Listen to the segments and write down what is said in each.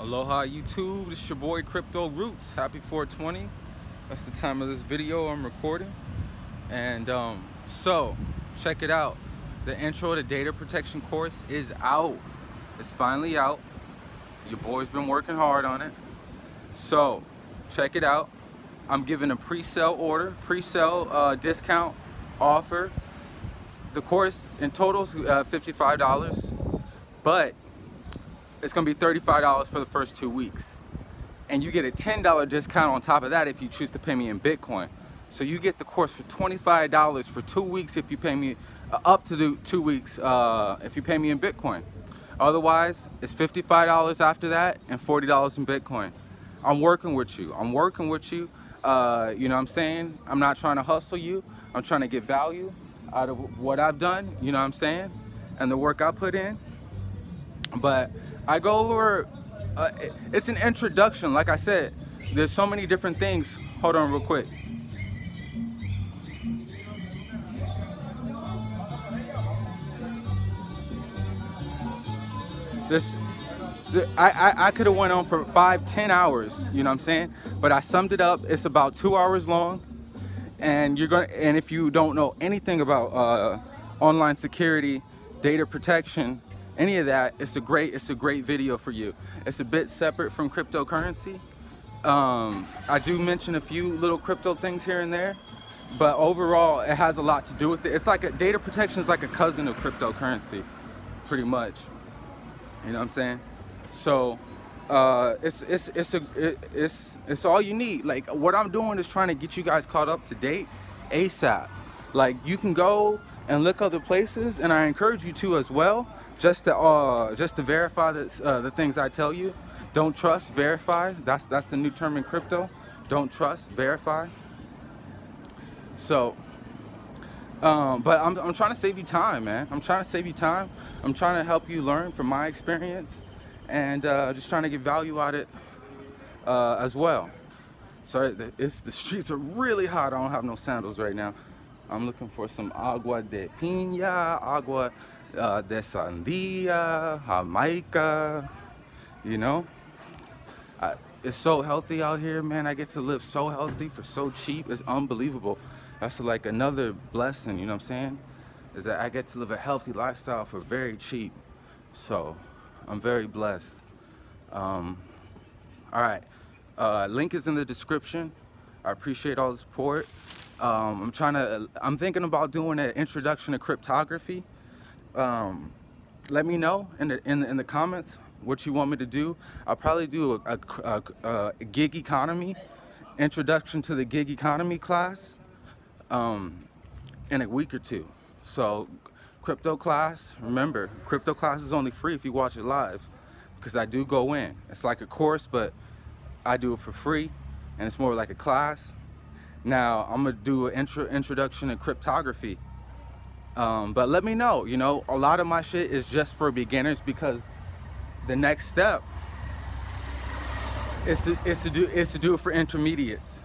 Aloha YouTube, this your boy Crypto Roots. Happy 420. That's the time of this video I'm recording. And um, so, check it out. The intro to data protection course is out. It's finally out. Your boy's been working hard on it. So, check it out. I'm giving a pre-sale order, pre-sale uh, discount offer. The course in total is uh, $55, but it's gonna be $35 for the first two weeks. And you get a $10 discount on top of that if you choose to pay me in Bitcoin. So you get the course for $25 for two weeks if you pay me, uh, up to two weeks uh, if you pay me in Bitcoin. Otherwise, it's $55 after that and $40 in Bitcoin. I'm working with you. I'm working with you. Uh, you know what I'm saying? I'm not trying to hustle you. I'm trying to get value out of what I've done, you know what I'm saying? And the work I put in. But I go over, uh, it's an introduction, like I said. There's so many different things. Hold on real quick. This, I, I, I could have went on for five, ten hours, you know what I'm saying? But I summed it up, it's about two hours long. And you're gonna, and if you don't know anything about uh, online security, data protection, any of that, it's a great, it's a great video for you. It's a bit separate from cryptocurrency. Um, I do mention a few little crypto things here and there, but overall it has a lot to do with it. It's like a, data protection is like a cousin of cryptocurrency, pretty much. You know what I'm saying? So uh, it's it's it's a it, it's it's all you need. Like what I'm doing is trying to get you guys caught up to date ASAP. Like you can go and look other places, and I encourage you to as well just to uh, just to verify that, uh, the things I tell you. Don't trust, verify. That's that's the new term in crypto. Don't trust, verify. So, um, but I'm, I'm trying to save you time, man. I'm trying to save you time. I'm trying to help you learn from my experience and uh, just trying to get value out of it uh, as well. Sorry, it's, the streets are really hot. I don't have no sandals right now. I'm looking for some agua de piña, agua uh, de sandia, Jamaica, you know. I, it's so healthy out here, man. I get to live so healthy for so cheap. It's unbelievable. That's like another blessing, you know what I'm saying? Is that I get to live a healthy lifestyle for very cheap. So I'm very blessed. Um, all right, uh, link is in the description. I appreciate all the support. Um, I'm trying to, I'm thinking about doing an introduction to cryptography um, let me know in the, in the, in the comments what you want me to do. I'll probably do a, a, a, a gig economy, introduction to the gig economy class um, in a week or two. So crypto class, remember, crypto class is only free if you watch it live because I do go in. It's like a course, but I do it for free and it's more like a class. Now I'm gonna do an intro, introduction to cryptography um, but let me know, you know, a lot of my shit is just for beginners because the next step is to, is to do is to do it for intermediates.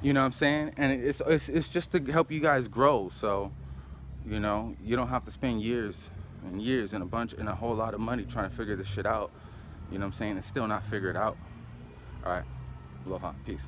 You know what I'm saying? And it's, it's, it's just to help you guys grow. So, you know, you don't have to spend years and years and a bunch and a whole lot of money trying to figure this shit out. You know what I'm saying? And still not figure it out. All right. Aloha. Peace.